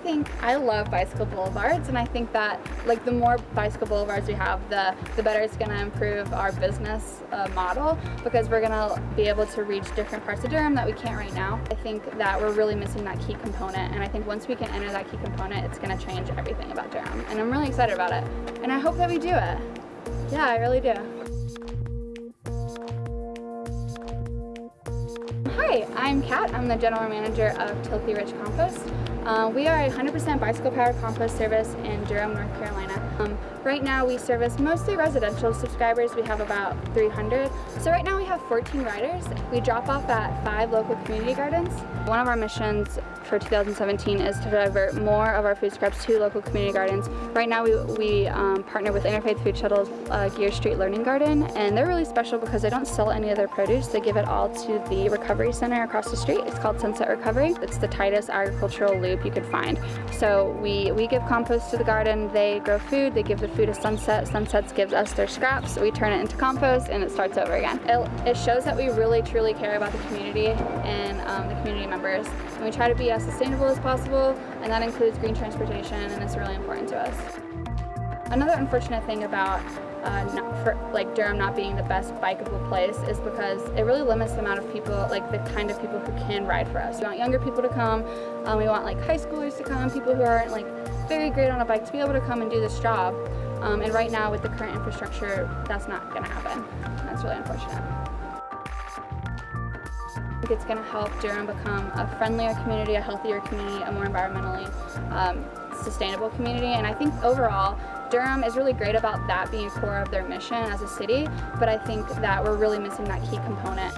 I think I love bicycle boulevards and I think that like the more bicycle boulevards we have the the better it's going to improve our business uh, model because we're going to be able to reach different parts of Durham that we can't right now. I think that we're really missing that key component and I think once we can enter that key component it's going to change everything about Durham and I'm really excited about it and I hope that we do it. Yeah, I really do. Hi, I'm Kat. I'm the general manager of Tilthy Rich Compost. Uh, we are a 100% bicycle powered compost service in Durham, North Carolina. Um, right now we service mostly residential subscribers. We have about 300. So right now we have 14 riders. We drop off at five local community gardens. One of our missions for 2017 is to divert more of our food scraps to local community gardens. Right now we, we um, partner with Interfaith Food Shuttle's uh, Geer Street Learning Garden and they're really special because they don't sell any of their produce. They give it all to the recovery center across the street. It's called Sunset Recovery. It's the tightest agricultural loop you could find. So we, we give compost to the garden, they grow food, they give the food to Sunset, Sunsets gives us their scraps, we turn it into compost and it starts over again. It, it shows that we really truly care about the community and um, the community members. And we try to be as sustainable as possible and that includes green transportation and it's really important to us. Another unfortunate thing about uh, for, like Durham not being the best bikeable place is because it really limits the amount of people, like the kind of people who can ride for us. We want younger people to come, um, we want like high schoolers to come, people who aren't like very great on a bike to be able to come and do this job. Um, and right now with the current infrastructure, that's not going to happen. That's really unfortunate. I think it's going to help Durham become a friendlier community, a healthier community, a more environmentally um, sustainable community. And I think overall, Durham is really great about that being core of their mission as a city, but I think that we're really missing that key component.